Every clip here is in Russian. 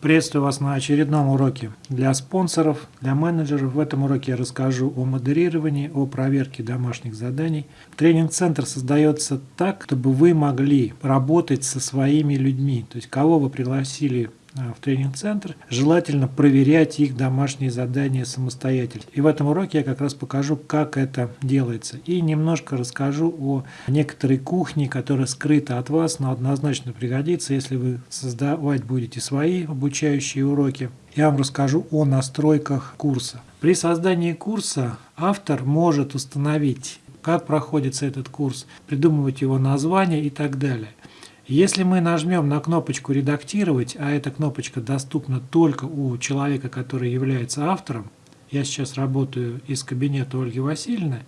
Приветствую вас на очередном уроке для спонсоров, для менеджеров. В этом уроке я расскажу о модерировании, о проверке домашних заданий. Тренинг-центр создается так, чтобы вы могли работать со своими людьми. То есть, кого вы пригласили в тренинг-центр, желательно проверять их домашние задания самостоятельно. И в этом уроке я как раз покажу, как это делается. И немножко расскажу о некоторой кухне, которая скрыта от вас, но однозначно пригодится, если вы создавать будете свои обучающие уроки. Я вам расскажу о настройках курса. При создании курса автор может установить, как проходится этот курс, придумывать его название и так далее. Если мы нажмем на кнопочку «Редактировать», а эта кнопочка доступна только у человека, который является автором, я сейчас работаю из кабинета Ольги Васильевны,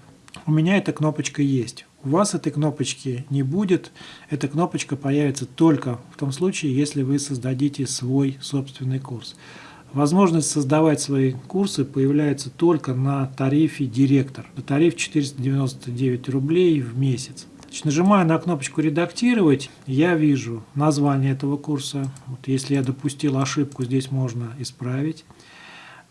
у меня эта кнопочка есть. У вас этой кнопочки не будет. Эта кнопочка появится только в том случае, если вы создадите свой собственный курс. Возможность создавать свои курсы появляется только на тарифе «Директор». Тариф 499 рублей в месяц. Значит, нажимаю на кнопочку «Редактировать», я вижу название этого курса. Вот если я допустил ошибку, здесь можно исправить.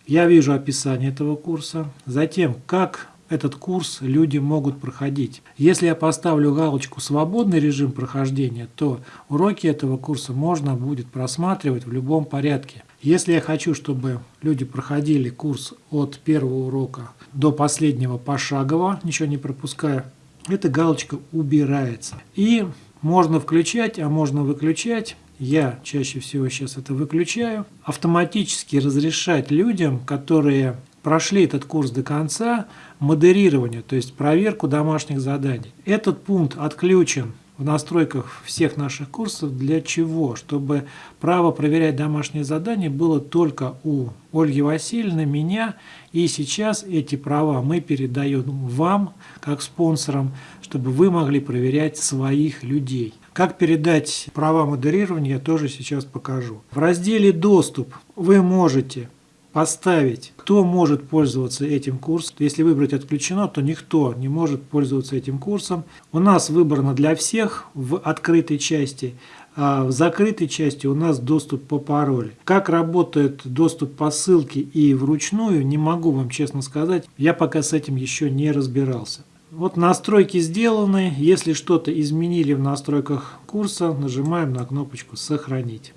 Я вижу описание этого курса. Затем, как этот курс люди могут проходить. Если я поставлю галочку «Свободный режим прохождения», то уроки этого курса можно будет просматривать в любом порядке. Если я хочу, чтобы люди проходили курс от первого урока до последнего пошагово, ничего не пропуская, эта галочка убирается. И можно включать, а можно выключать. Я чаще всего сейчас это выключаю. Автоматически разрешать людям, которые прошли этот курс до конца, модерирование, то есть проверку домашних заданий. Этот пункт отключен в настройках всех наших курсов. Для чего? Чтобы право проверять домашние задания было только у Ольги Васильевны, меня. И сейчас эти права мы передаем вам, как спонсорам, чтобы вы могли проверять своих людей. Как передать права модерирования, я тоже сейчас покажу. В разделе «Доступ» вы можете поставить, кто может пользоваться этим курсом. Если выбрать отключено, то никто не может пользоваться этим курсом. У нас выбрано для всех в открытой части, а в закрытой части у нас доступ по паролю. Как работает доступ по ссылке и вручную, не могу вам честно сказать. Я пока с этим еще не разбирался. Вот настройки сделаны. Если что-то изменили в настройках курса, нажимаем на кнопочку «Сохранить».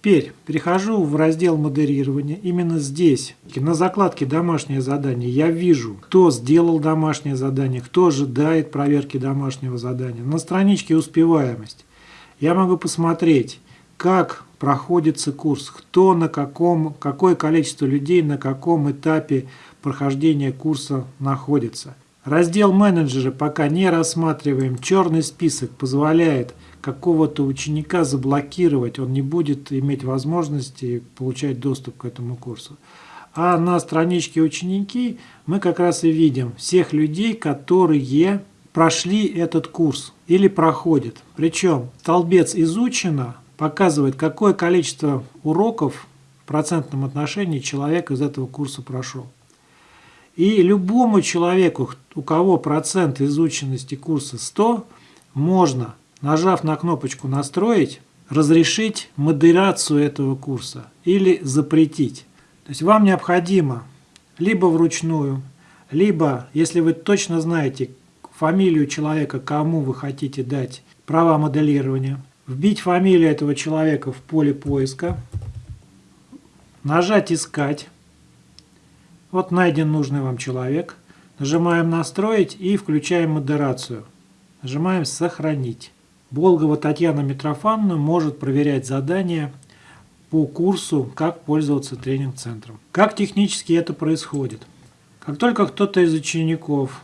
Теперь перехожу в раздел модерирования. Именно здесь, на закладке «Домашнее задание», я вижу, кто сделал домашнее задание, кто ожидает проверки домашнего задания. На страничке «Успеваемость» я могу посмотреть, как проходится курс, кто на каком, какое количество людей на каком этапе прохождения курса находится. Раздел менеджера пока не рассматриваем. Черный список позволяет какого-то ученика заблокировать, он не будет иметь возможности получать доступ к этому курсу. А на страничке ученики мы как раз и видим всех людей, которые прошли этот курс или проходят. Причем столбец изучено показывает, какое количество уроков в процентном отношении человек из этого курса прошел. И любому человеку, у кого процент изученности курса 100, можно нажав на кнопочку «Настроить», разрешить модерацию этого курса или запретить. То есть вам необходимо либо вручную, либо, если вы точно знаете фамилию человека, кому вы хотите дать права моделирования, вбить фамилию этого человека в поле поиска, нажать «Искать». Вот найден нужный вам человек. Нажимаем «Настроить» и включаем модерацию. Нажимаем «Сохранить». Болгова Татьяна Митрофановна может проверять задания по курсу «Как пользоваться тренинг-центром». Как технически это происходит? Как только кто-то из учеников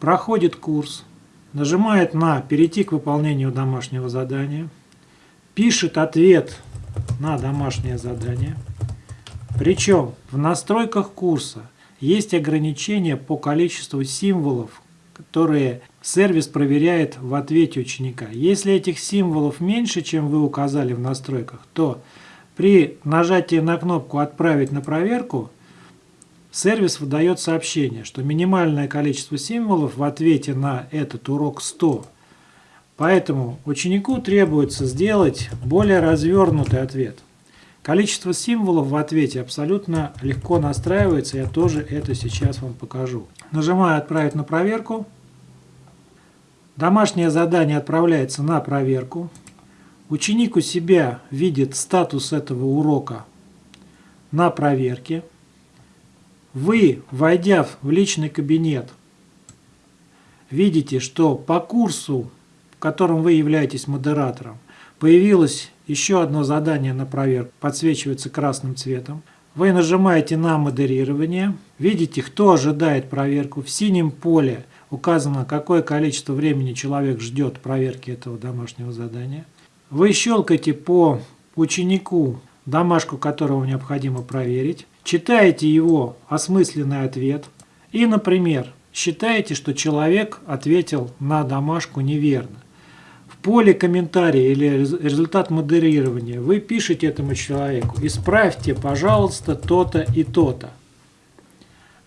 проходит курс, нажимает на «Перейти к выполнению домашнего задания», пишет ответ на домашнее задание, причем в настройках курса есть ограничения по количеству символов, которые сервис проверяет в ответе ученика. Если этих символов меньше, чем вы указали в настройках, то при нажатии на кнопку «Отправить на проверку» сервис выдает сообщение, что минимальное количество символов в ответе на этот урок 100. Поэтому ученику требуется сделать более развернутый ответ. Количество символов в ответе абсолютно легко настраивается, я тоже это сейчас вам покажу. Нажимаю «Отправить на проверку». Домашнее задание отправляется на проверку. Ученик у себя видит статус этого урока на проверке. Вы, войдя в личный кабинет, видите, что по курсу, в котором вы являетесь модератором, появилось еще одно задание на проверку, подсвечивается красным цветом. Вы нажимаете на модерирование, видите, кто ожидает проверку. В синем поле указано, какое количество времени человек ждет проверки этого домашнего задания. Вы щелкаете по ученику, домашку которого необходимо проверить, читаете его осмысленный ответ и, например, считаете, что человек ответил на домашку неверно поле комментария или результат модерирования вы пишете этому человеку, исправьте, пожалуйста, то-то и то-то.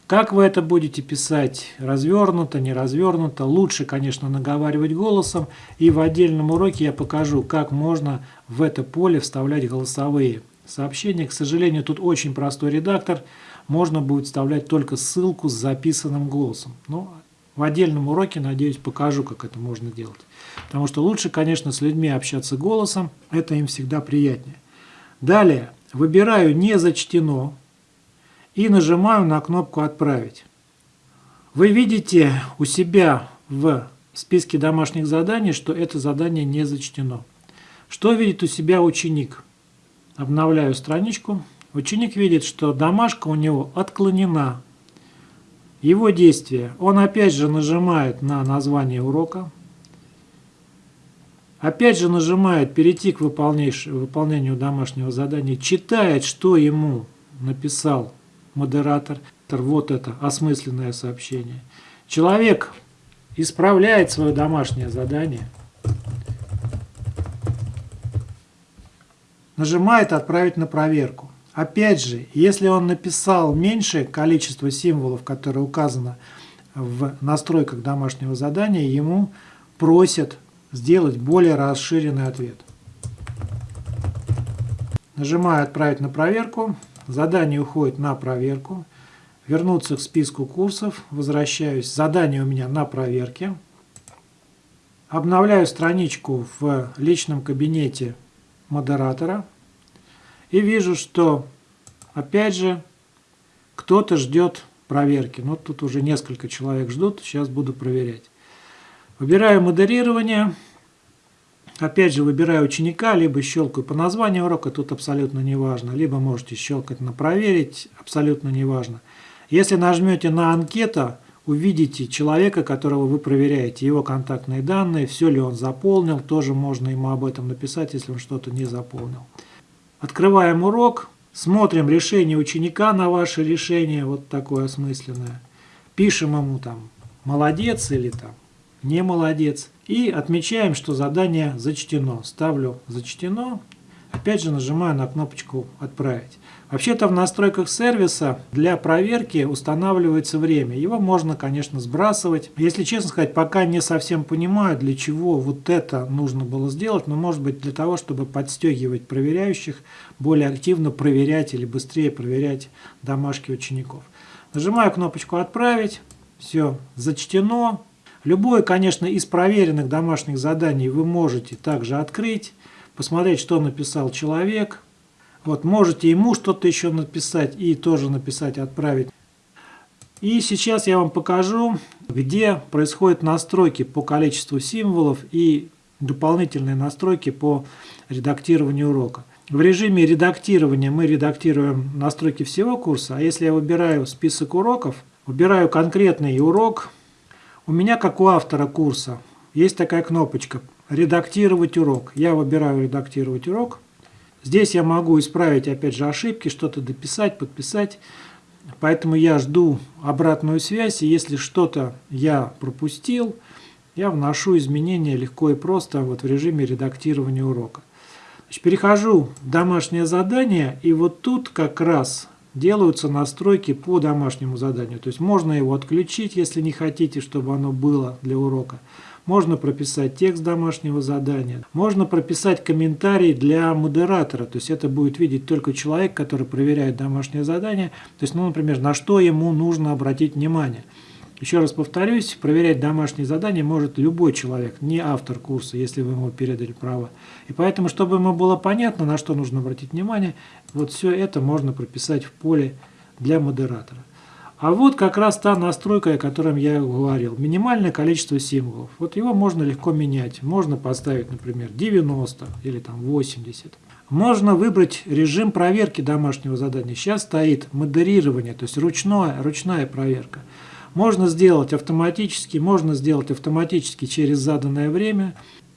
Как вы это будете писать, развернуто, не развернуто, лучше, конечно, наговаривать голосом. И в отдельном уроке я покажу, как можно в это поле вставлять голосовые сообщения. К сожалению, тут очень простой редактор. Можно будет вставлять только ссылку с записанным голосом. Но в отдельном уроке, надеюсь, покажу, как это можно делать. Потому что лучше, конечно, с людьми общаться голосом, это им всегда приятнее. Далее, выбираю «Не зачтено» и нажимаю на кнопку «Отправить». Вы видите у себя в списке домашних заданий, что это задание не зачтено. Что видит у себя ученик? Обновляю страничку. Ученик видит, что домашка у него отклонена. Его действие. Он опять же нажимает на название урока. Опять же нажимает «Перейти к выполнению домашнего задания», читает, что ему написал модератор. Вот это осмысленное сообщение. Человек исправляет свое домашнее задание, нажимает «Отправить на проверку». Опять же, если он написал меньшее количество символов, которое указано в настройках домашнего задания, ему просят сделать более расширенный ответ. Нажимаю «Отправить на проверку». Задание уходит на проверку. Вернуться к списку курсов. Возвращаюсь. Задание у меня на проверке. Обновляю страничку в личном кабинете модератора. И вижу, что опять же кто-то ждет проверки. Ну, тут уже несколько человек ждут. Сейчас буду проверять. Выбираю модерирование. Опять же выбираю ученика, либо щелкаю по названию урока, тут абсолютно не важно. Либо можете щелкать на проверить, абсолютно не важно. Если нажмете на анкета, увидите человека, которого вы проверяете, его контактные данные, все ли он заполнил, тоже можно ему об этом написать, если он что-то не заполнил. Открываем урок, смотрим решение ученика на ваше решение, вот такое осмысленное. Пишем ему там «молодец» или там не молодец. И отмечаем, что задание зачтено. Ставлю «Зачтено». Опять же нажимаю на кнопочку «Отправить». Вообще-то в настройках сервиса для проверки устанавливается время. Его можно, конечно, сбрасывать. Если честно сказать, пока не совсем понимаю, для чего вот это нужно было сделать. Но может быть для того, чтобы подстегивать проверяющих, более активно проверять или быстрее проверять домашки учеников. Нажимаю кнопочку «Отправить». Все, зачтено. Любое, конечно, из проверенных домашних заданий вы можете также открыть, посмотреть, что написал человек. Вот, можете ему что-то еще написать и тоже написать, отправить. И сейчас я вам покажу, где происходят настройки по количеству символов и дополнительные настройки по редактированию урока. В режиме редактирования мы редактируем настройки всего курса, а если я выбираю список уроков, выбираю конкретный урок, у меня, как у автора курса, есть такая кнопочка «Редактировать урок». Я выбираю «Редактировать урок». Здесь я могу исправить, опять же, ошибки, что-то дописать, подписать. Поэтому я жду обратную связь, и если что-то я пропустил, я вношу изменения легко и просто вот в режиме редактирования урока. Значит, перехожу в домашнее задание, и вот тут как раз делаются настройки по домашнему заданию. То есть можно его отключить, если не хотите, чтобы оно было для урока. можно прописать текст домашнего задания, можно прописать комментарий для модератора, то есть это будет видеть только человек, который проверяет домашнее задание, то есть, ну, например, на что ему нужно обратить внимание. Еще раз повторюсь, проверять домашние задания может любой человек, не автор курса, если вы ему передали право. И поэтому, чтобы ему было понятно, на что нужно обратить внимание, вот все это можно прописать в поле для модератора. А вот как раз та настройка, о которой я говорил. Минимальное количество символов. Вот его можно легко менять. Можно поставить, например, 90 или там 80. Можно выбрать режим проверки домашнего задания. Сейчас стоит модерирование, то есть ручное, ручная проверка. Можно сделать автоматически, можно сделать автоматически через заданное время.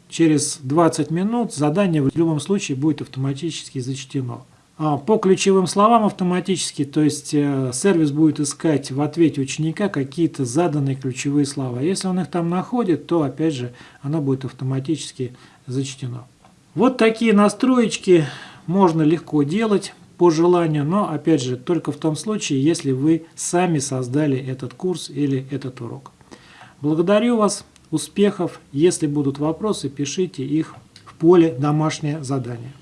Через 20 минут задание в любом случае будет автоматически зачтено. А, по ключевым словам автоматически, то есть э, сервис будет искать в ответе ученика какие-то заданные ключевые слова. Если он их там находит, то опять же оно будет автоматически зачтено. Вот такие настроечки можно легко делать по желанию, но опять же только в том случае, если вы сами создали этот курс или этот урок. Благодарю вас, успехов! Если будут вопросы, пишите их в поле «Домашнее задание».